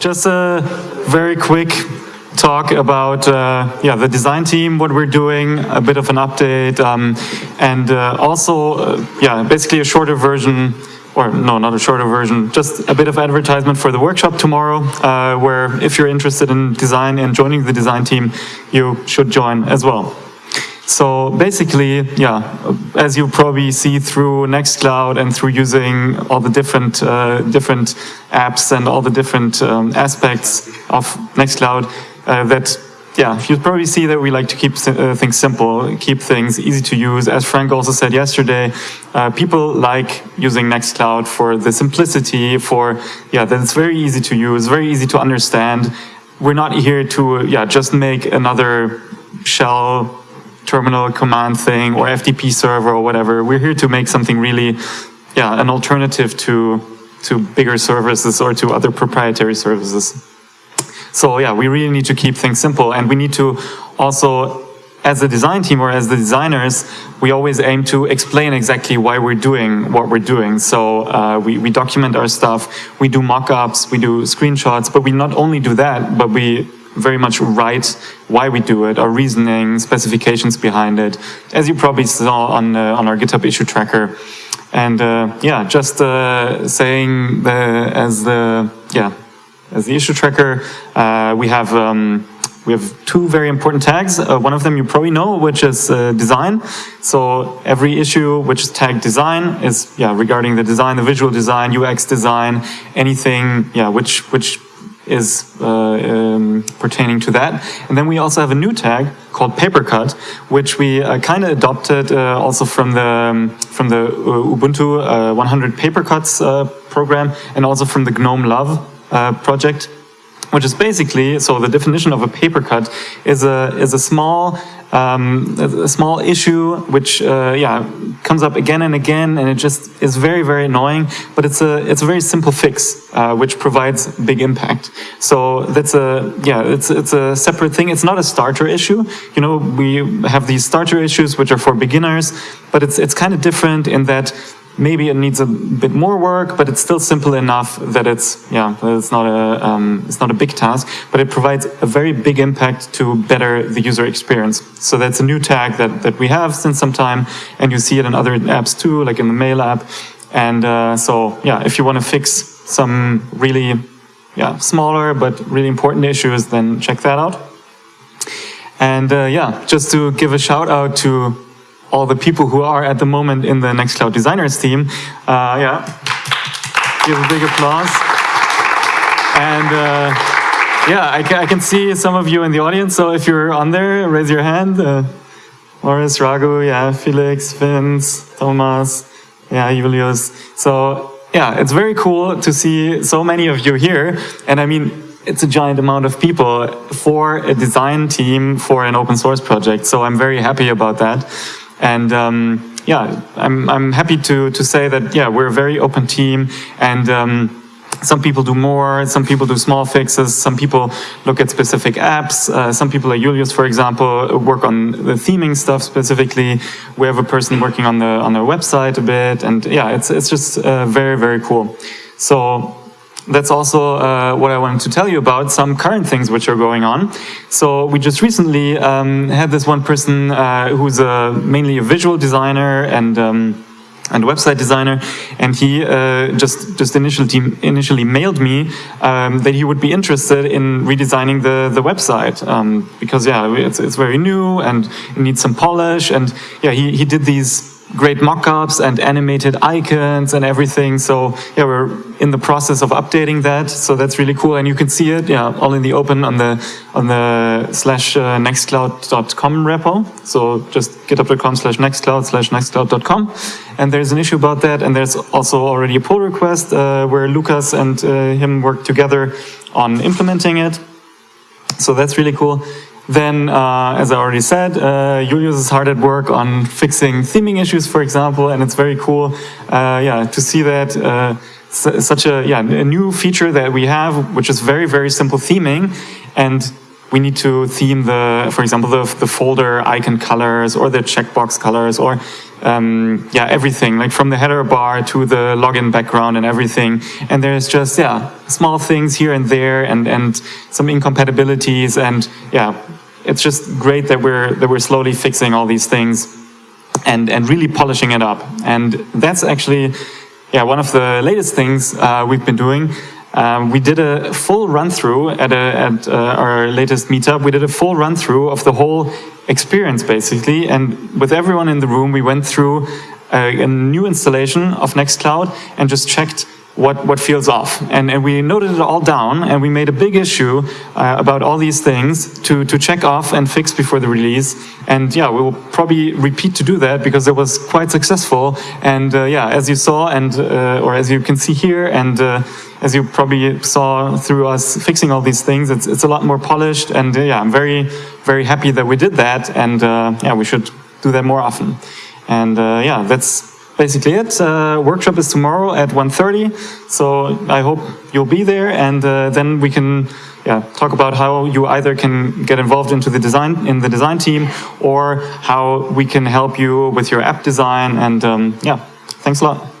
just a very quick talk about uh, yeah the design team, what we're doing, a bit of an update, um, and uh, also uh, yeah basically a shorter version or no, not a shorter version, just a bit of advertisement for the workshop tomorrow, uh, where if you're interested in design and joining the design team, you should join as well. So basically, yeah, as you probably see through Nextcloud and through using all the different uh, different apps and all the different um, aspects of Nextcloud, uh, that yeah, you probably see that we like to keep uh, things simple, keep things easy to use. As Frank also said yesterday, uh, people like using Nextcloud for the simplicity, for yeah, that it's very easy to use, very easy to understand. We're not here to yeah just make another shell terminal command thing or FTP server or whatever. We're here to make something really, yeah, an alternative to, to bigger services or to other proprietary services. So yeah, we really need to keep things simple and we need to also as a design team or as the designers, we always aim to explain exactly why we're doing what we're doing. So uh, we, we document our stuff, we do mock-ups, we do screenshots, but we not only do that, but we very much write why we do it, our reasoning, specifications behind it, as you probably saw on, uh, on our GitHub issue tracker. And uh, yeah, just uh, saying the, as the, yeah, as the issue tracker, uh, we have um, we have two very important tags. Uh, one of them you probably know, which is uh, design. So every issue which is tagged design is yeah regarding the design, the visual design, UX design, anything yeah which which is uh, um, pertaining to that. And then we also have a new tag called Papercut, which we uh, kind of adopted uh, also from the um, from the uh, Ubuntu uh, 100 Papercuts uh, program and also from the GNOME Love project which is basically, so the definition of a paper cut is a, is a small um, a small issue which uh, yeah comes up again and again and it just is very very annoying but it's a it's a very simple fix uh, which provides big impact. So that's a yeah it's it's a separate thing. It's not a starter issue. You know we have these starter issues which are for beginners but it's it's kind of different in that maybe it needs a bit more work, but it's still simple enough that it's yeah, it's not a um, it's not a big task, but it provides a very big impact to better the user experience. So that's a new tag that that we have since some time, and you see it in other apps too, like in the Mail app. And uh, so yeah, if you want to fix some really yeah smaller but really important issues, then check that out. And uh, yeah, just to give a shout out to all the people who are at the moment in the Nextcloud Designers team. Uh, yeah, give a big applause. And uh, yeah, I, I, can see some of you in the audience, so if you're on there, raise your hand. Uh, Morris, Raghu, yeah, Felix, Vince, Thomas, yeah, Julius. So yeah, it's very cool to see so many of you here. And I mean, it's a giant amount of people for a design team for an open source project. So I'm very happy about that. And um, yeah, I'm, I'm happy to, to say that, yeah, we're a very open team and um, some people do more, some people do small fixes, some people look at specific apps, uh, some people like Julius, for example, work on the theming stuff specifically. We have a person working on the on their website a bit, and yeah, it's it's just uh, very very cool. So that's also uh, what I wanted to tell you about, some current things which are going on. So we just recently um, had this one person uh, who's a, mainly a visual designer and um, and website designer, and he uh, just just initially initially mailed me um, that he would be interested in redesigning the the website um, because yeah it's it's very new and it needs some polish and yeah he he did these great mockups and animated icons and everything. So yeah, we're in the process of updating that. So that's really cool, and you can see it, yeah, all in the open on the on the slash uh, nextcloud.com repo. So just github.com slash nextcloud slash nextcloud.com, and there's an issue about that. And there's also already a pull request uh, where Lucas and uh, him work together on implementing it. So that's really cool. Then, uh, as I already said, uh, Julius is hard at work on fixing theming issues, for example, and it's very cool, uh, yeah, to see that uh, such a yeah a new feature that we have, which is very very simple theming, and we need to theme the, for example, the, the folder icon colors or the checkbox colors or um, yeah, everything, like from the header bar to the login background and everything. And there's just, yeah, small things here and there and, and some incompatibilities. And yeah, it's just great that we're, that we're slowly fixing all these things and, and really polishing it up. And that's actually, yeah, one of the latest things uh, we've been doing. Um, we did a full run through at, a, at uh, our latest meetup. We did a full run through of the whole experience basically. And with everyone in the room, we went through a, a new installation of Nextcloud and just checked what, what feels off. And, and we noted it all down and we made a big issue uh, about all these things to, to check off and fix before the release. And yeah, we will probably repeat to do that because it was quite successful. And uh, yeah, as you saw and, uh, or as you can see here and uh, as you probably saw through us fixing all these things, it's, it's a lot more polished. And uh, yeah, I'm very, very happy that we did that. And uh, yeah, we should do that more often. And yeah, that's basically it. Uh, workshop is tomorrow at 1.30, so I hope you'll be there and uh, then we can yeah, talk about how you either can get involved into the design in the design team or how we can help you with your app design and um, yeah, thanks a lot.